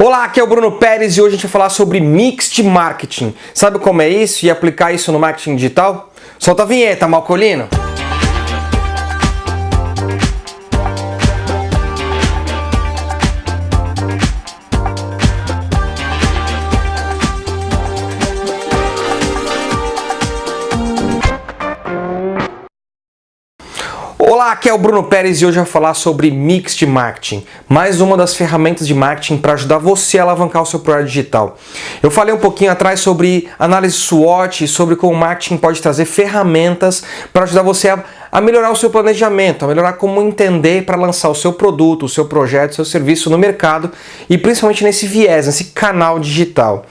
Olá, aqui é o Bruno Pérez e hoje a gente vai falar sobre mix de marketing. Sabe como é isso e aplicar isso no marketing digital? Solta a vinheta, Malcolino! Olá, aqui é o Bruno Pérez e hoje eu vou falar sobre Mix de Marketing, mais uma das ferramentas de marketing para ajudar você a alavancar o seu projeto digital. Eu falei um pouquinho atrás sobre análise SWOT sobre como o marketing pode trazer ferramentas para ajudar você a a melhorar o seu planejamento, a melhorar como entender para lançar o seu produto, o seu projeto, o seu serviço no mercado e principalmente nesse viés, nesse canal digital.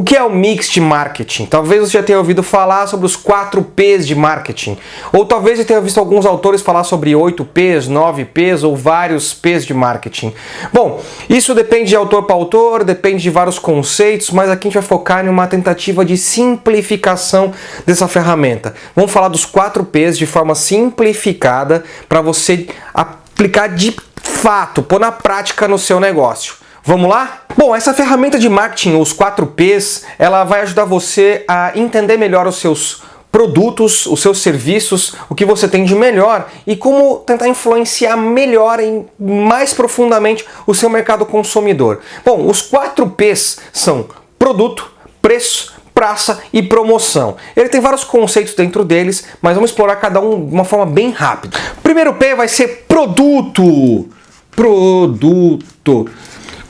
O que é o mix de marketing? Talvez você já tenha ouvido falar sobre os 4 P's de marketing, ou talvez você tenha visto alguns autores falar sobre 8 P's, 9 P's ou vários P's de marketing. Bom, isso depende de autor para autor, depende de vários conceitos, mas aqui a gente vai focar em uma tentativa de simplificação dessa ferramenta. Vamos falar dos 4 P's de forma simplificada para você aplicar de fato, pôr na prática no seu negócio. Vamos lá? Bom, essa ferramenta de marketing, os 4Ps, ela vai ajudar você a entender melhor os seus produtos, os seus serviços, o que você tem de melhor e como tentar influenciar melhor e mais profundamente o seu mercado consumidor. Bom, os 4Ps são produto, preço, praça e promoção. Ele tem vários conceitos dentro deles, mas vamos explorar cada um de uma forma bem rápida. primeiro P vai ser produto. Produto.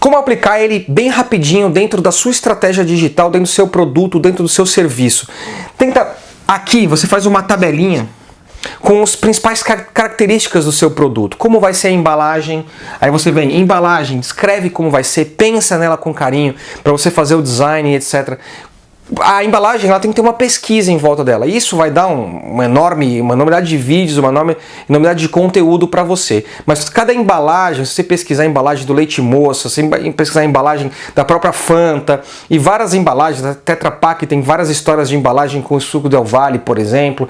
Como aplicar ele bem rapidinho dentro da sua estratégia digital, dentro do seu produto, dentro do seu serviço. Tenta aqui, você faz uma tabelinha com as principais características do seu produto. Como vai ser a embalagem, aí você vem, embalagem, descreve como vai ser, pensa nela com carinho, para você fazer o design, etc a embalagem ela tem que ter uma pesquisa em volta dela. Isso vai dar um, uma enorme, uma enormidade de vídeos, uma enorme enormidade de conteúdo para você. Mas cada embalagem, se você pesquisar a embalagem do leite moça, se você pesquisar a embalagem da própria Fanta e várias embalagens, a Tetra Pak tem várias histórias de embalagem com o suco Del Valle, por exemplo.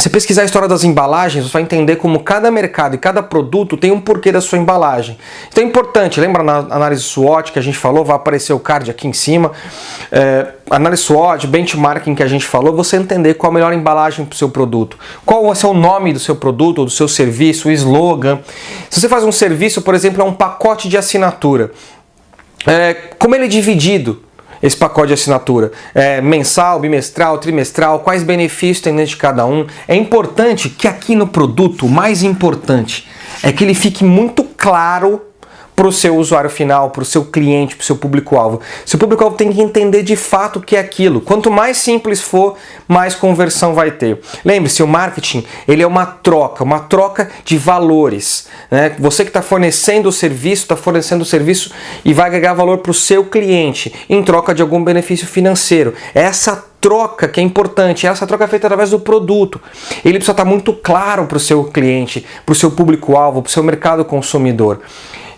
Se pesquisar a história das embalagens, você vai entender como cada mercado e cada produto tem um porquê da sua embalagem. Então é importante, lembra na análise SWOT que a gente falou, vai aparecer o card aqui em cima, é, análise SWOT, benchmarking que a gente falou, você entender qual a melhor embalagem para o seu produto, qual vai ser o nome do seu produto ou do seu serviço, o slogan. Se você faz um serviço, por exemplo, é um pacote de assinatura, é, como ele é dividido, esse pacote de assinatura? É mensal, bimestral, trimestral? Quais benefícios tem dentro de cada um? É importante que aqui no produto, o mais importante é que ele fique muito claro para o seu usuário final, para o seu cliente, para o seu público-alvo. Seu público-alvo tem que entender de fato o que é aquilo. Quanto mais simples for, mais conversão vai ter. Lembre-se, o marketing ele é uma troca, uma troca de valores. Né? Você que está fornecendo o serviço, está fornecendo o serviço e vai agregar valor para o seu cliente em troca de algum benefício financeiro. Essa troca que é importante, essa troca é feita através do produto. Ele precisa estar muito claro para o seu cliente, para o seu público-alvo, para o seu mercado consumidor.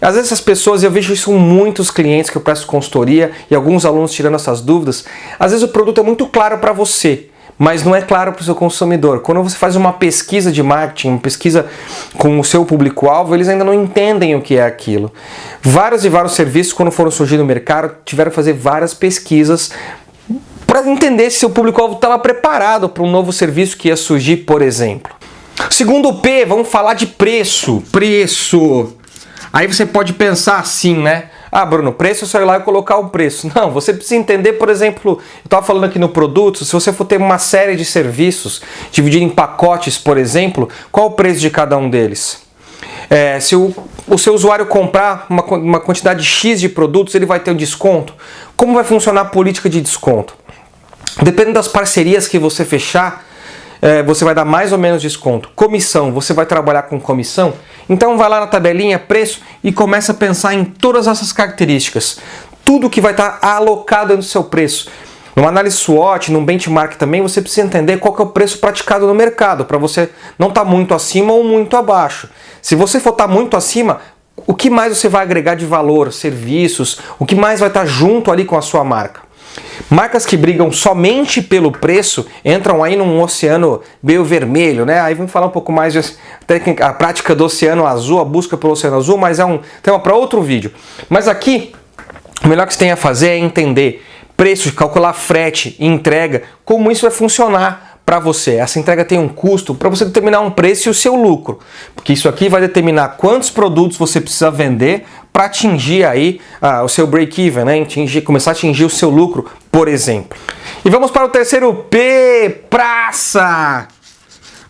Às vezes as pessoas, eu vejo isso com muitos clientes que eu presto consultoria e alguns alunos tirando essas dúvidas, às vezes o produto é muito claro para você, mas não é claro para o seu consumidor. Quando você faz uma pesquisa de marketing, uma pesquisa com o seu público-alvo, eles ainda não entendem o que é aquilo. Vários e vários serviços, quando foram surgir no mercado, tiveram que fazer várias pesquisas para entender se seu público-alvo estava preparado para um novo serviço que ia surgir, por exemplo. Segundo P, vamos falar de preço. Preço. Aí você pode pensar assim, né? Ah, Bruno, preço é só ir lá e colocar o preço. Não, você precisa entender, por exemplo, eu estava falando aqui no produto, se você for ter uma série de serviços, dividir em pacotes, por exemplo, qual o preço de cada um deles? É, se o, o seu usuário comprar uma, uma quantidade X de produtos, ele vai ter um desconto? Como vai funcionar a política de desconto? Dependendo das parcerias que você fechar, é, você vai dar mais ou menos desconto. Comissão, você vai trabalhar com comissão? Então vai lá na tabelinha, preço e começa a pensar em todas essas características. Tudo que vai estar alocado no seu preço. Numa análise SWOT, num benchmark também, você precisa entender qual é o preço praticado no mercado, para você não estar tá muito acima ou muito abaixo. Se você for estar tá muito acima, o que mais você vai agregar de valor, serviços, o que mais vai estar tá junto ali com a sua marca? Marcas que brigam somente pelo preço entram aí num oceano meio vermelho, né? Aí vamos falar um pouco mais de técnica, a prática do oceano azul, a busca pelo oceano azul, mas é um tema para outro vídeo. Mas aqui o melhor que você tem a fazer é entender preço, calcular frete entrega, como isso vai funcionar para você. Essa entrega tem um custo para você determinar um preço e o seu lucro, porque isso aqui vai determinar quantos produtos você precisa vender para atingir aí ah, o seu break-even, né? Atingir, começar a atingir o seu lucro, por exemplo. E vamos para o terceiro P, praça.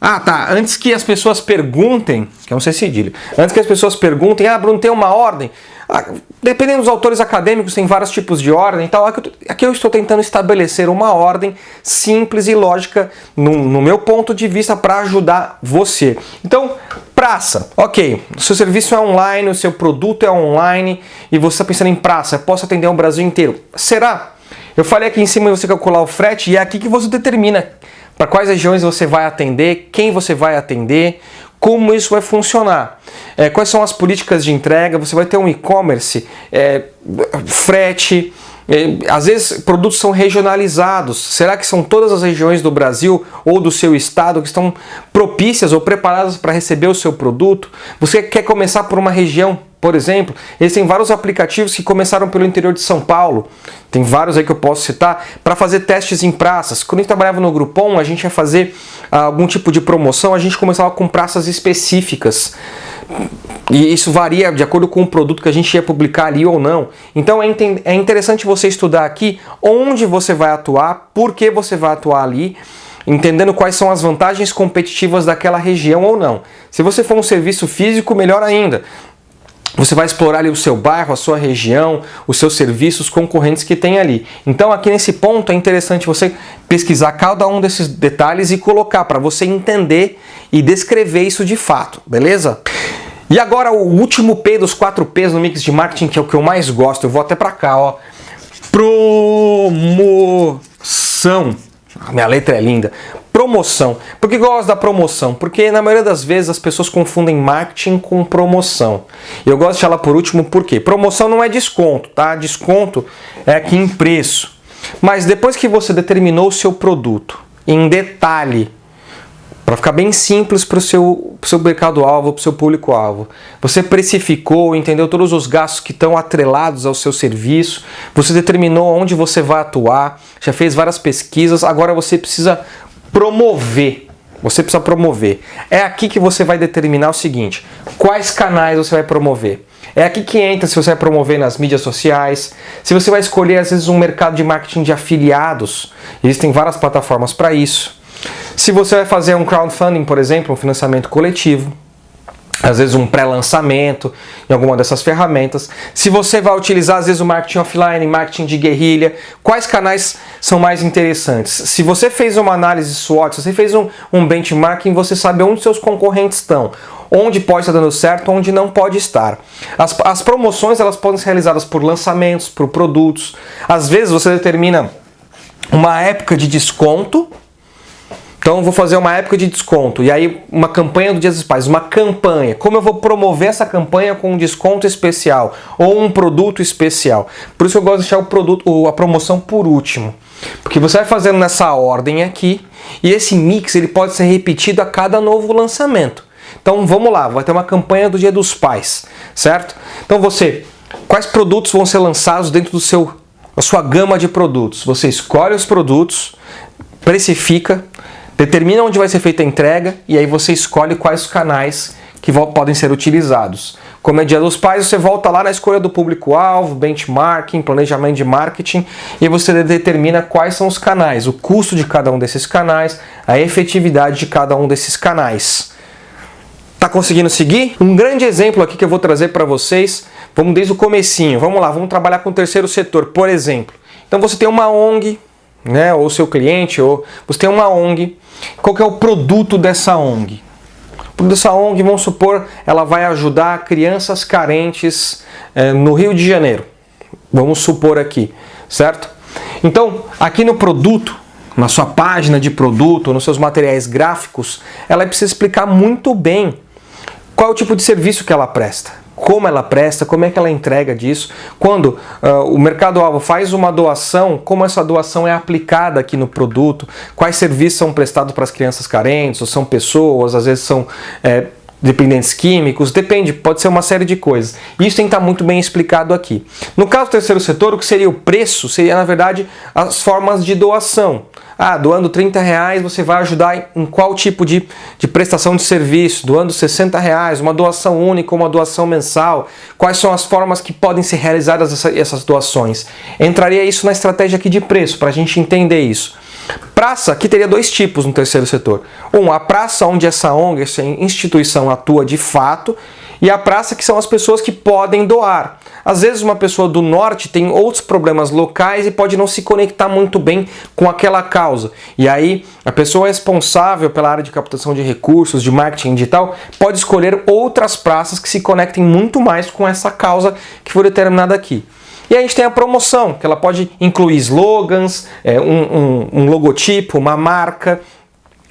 Ah, tá. Antes que as pessoas perguntem, que é um C cedilha, antes que as pessoas perguntem, ah, Bruno, tem uma ordem? Ah, dependendo dos autores acadêmicos, tem vários tipos de ordem e tal. Aqui eu estou tentando estabelecer uma ordem simples e lógica no, no meu ponto de vista para ajudar você. Então, praça, ok. O seu serviço é online, o seu produto é online e você está pensando em praça, posso atender o Brasil inteiro. Será? Eu falei aqui em cima você calcular o frete e é aqui que você determina para quais regiões você vai atender, quem você vai atender, como isso vai funcionar. É, quais são as políticas de entrega? Você vai ter um e-commerce, é, frete, é, às vezes produtos são regionalizados. Será que são todas as regiões do Brasil ou do seu estado que estão propícias ou preparadas para receber o seu produto? Você quer começar por uma região, por exemplo? Existem vários aplicativos que começaram pelo interior de São Paulo. Tem vários aí que eu posso citar para fazer testes em praças. Quando a gente trabalhava no Groupon, a gente ia fazer ah, algum tipo de promoção, a gente começava com praças específicas. E isso varia de acordo com o produto que a gente ia publicar ali ou não. Então é, é interessante você estudar aqui onde você vai atuar, por que você vai atuar ali, entendendo quais são as vantagens competitivas daquela região ou não. Se você for um serviço físico, melhor ainda. Você vai explorar ali o seu bairro, a sua região, os seus serviços concorrentes que tem ali. Então aqui nesse ponto é interessante você pesquisar cada um desses detalhes e colocar para você entender e descrever isso de fato, beleza? E agora o último P dos 4 P's no mix de marketing, que é o que eu mais gosto, eu vou até para cá, ó. Promoção. A minha letra é linda. Promoção. Por que gosto da promoção? Porque na maioria das vezes as pessoas confundem marketing com promoção. Eu gosto de ela por último porque promoção não é desconto, tá? Desconto é aqui em preço. Mas depois que você determinou o seu produto em detalhe, para ficar bem simples para o seu, seu mercado-alvo, para o seu público-alvo. Você precificou, entendeu todos os gastos que estão atrelados ao seu serviço, você determinou onde você vai atuar, já fez várias pesquisas, agora você precisa promover. Você precisa promover. É aqui que você vai determinar o seguinte, quais canais você vai promover. É aqui que entra se você vai promover nas mídias sociais, se você vai escolher às vezes um mercado de marketing de afiliados, existem várias plataformas para isso. Se você vai fazer um crowdfunding, por exemplo, um financiamento coletivo, às vezes um pré-lançamento em alguma dessas ferramentas. Se você vai utilizar às vezes o marketing offline, marketing de guerrilha, quais canais são mais interessantes? Se você fez uma análise SWOT, se você fez um, um benchmarking, você sabe onde seus concorrentes estão, onde pode estar dando certo, onde não pode estar. As, as promoções elas podem ser realizadas por lançamentos, por produtos. Às vezes você determina uma época de desconto então vou fazer uma época de desconto e aí uma campanha do Dia dos Pais, uma campanha. Como eu vou promover essa campanha com um desconto especial ou um produto especial? Por isso eu gosto de deixar o produto, a promoção por último. Porque você vai fazendo nessa ordem aqui e esse mix ele pode ser repetido a cada novo lançamento. Então vamos lá, vai ter uma campanha do Dia dos Pais, certo? Então você, quais produtos vão ser lançados dentro do seu, da sua gama de produtos? Você escolhe os produtos, precifica, Determina onde vai ser feita a entrega e aí você escolhe quais canais que podem ser utilizados. Como é dia dos pais, você volta lá na escolha do público-alvo, benchmarking, planejamento de marketing e você determina quais são os canais, o custo de cada um desses canais, a efetividade de cada um desses canais. Tá conseguindo seguir? Um grande exemplo aqui que eu vou trazer para vocês, vamos desde o comecinho, vamos lá, vamos trabalhar com o terceiro setor, por exemplo. Então você tem uma ONG, né, ou seu cliente, ou você tem uma ONG, qual que é o produto dessa ONG? O produto dessa ONG, vamos supor, ela vai ajudar crianças carentes é, no Rio de Janeiro. Vamos supor aqui, certo? Então, aqui no produto, na sua página de produto, nos seus materiais gráficos, ela precisa explicar muito bem qual é o tipo de serviço que ela presta como ela presta, como é que ela entrega disso. Quando uh, o mercado-alvo faz uma doação, como essa doação é aplicada aqui no produto, quais serviços são prestados para as crianças carentes, ou são pessoas, às vezes são é, dependentes químicos, depende, pode ser uma série de coisas. Isso tem que estar muito bem explicado aqui. No caso do terceiro setor, o que seria o preço seria, na verdade, as formas de doação. Ah, doando 30 reais você vai ajudar em qual tipo de, de prestação de serviço? Doando 60 reais, uma doação única, uma doação mensal? Quais são as formas que podem ser realizadas essa, essas doações? Entraria isso na estratégia aqui de preço, para a gente entender isso. Praça, aqui teria dois tipos no terceiro setor. Um, a praça onde essa ONG, essa instituição atua de fato, e a praça que são as pessoas que podem doar. Às vezes uma pessoa do norte tem outros problemas locais e pode não se conectar muito bem com aquela causa. E aí a pessoa responsável pela área de captação de recursos, de marketing digital, pode escolher outras praças que se conectem muito mais com essa causa que foi determinada aqui. E a gente tem a promoção, que ela pode incluir slogans, é, um, um, um logotipo, uma marca,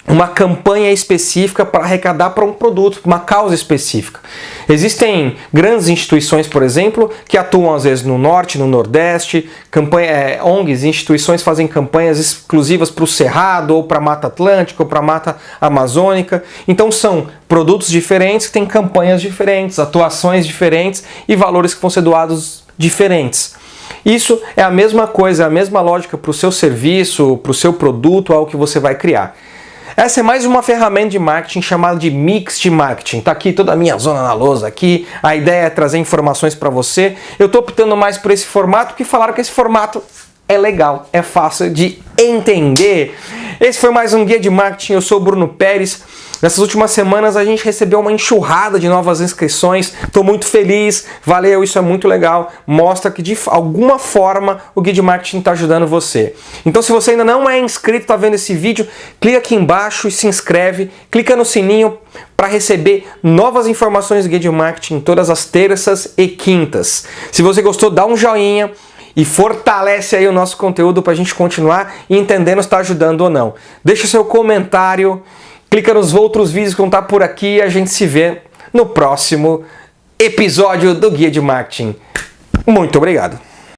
uma campanha específica para arrecadar para um produto, uma causa específica. Existem grandes instituições, por exemplo, que atuam às vezes no norte, no nordeste, campanha, é, ONGs, instituições fazem campanhas exclusivas para o Cerrado, ou para a Mata Atlântica, ou para a Mata Amazônica. Então são produtos diferentes que têm campanhas diferentes, atuações diferentes e valores que vão ser doados diferentes. Isso é a mesma coisa, a mesma lógica para o seu serviço, para o seu produto, algo que você vai criar. Essa é mais uma ferramenta de marketing chamada de Mix de Marketing. Tá aqui toda a minha zona na lousa aqui. A ideia é trazer informações para você. Eu estou optando mais por esse formato porque falaram que esse formato é legal, é fácil de entender. Esse foi mais um Guia de Marketing. Eu sou o Bruno Pérez. Nessas últimas semanas a gente recebeu uma enxurrada de novas inscrições, estou muito feliz, valeu, isso é muito legal, mostra que de alguma forma o Guia de Marketing está ajudando você. Então se você ainda não é inscrito, está vendo esse vídeo, clica aqui embaixo e se inscreve, clica no sininho para receber novas informações do Guia de Marketing todas as terças e quintas. Se você gostou, dá um joinha, e fortalece aí o nosso conteúdo para a gente continuar entendendo se está ajudando ou não. Deixa seu comentário Clica nos outros vídeos que vão estar por aqui e a gente se vê no próximo episódio do Guia de Marketing. Muito obrigado!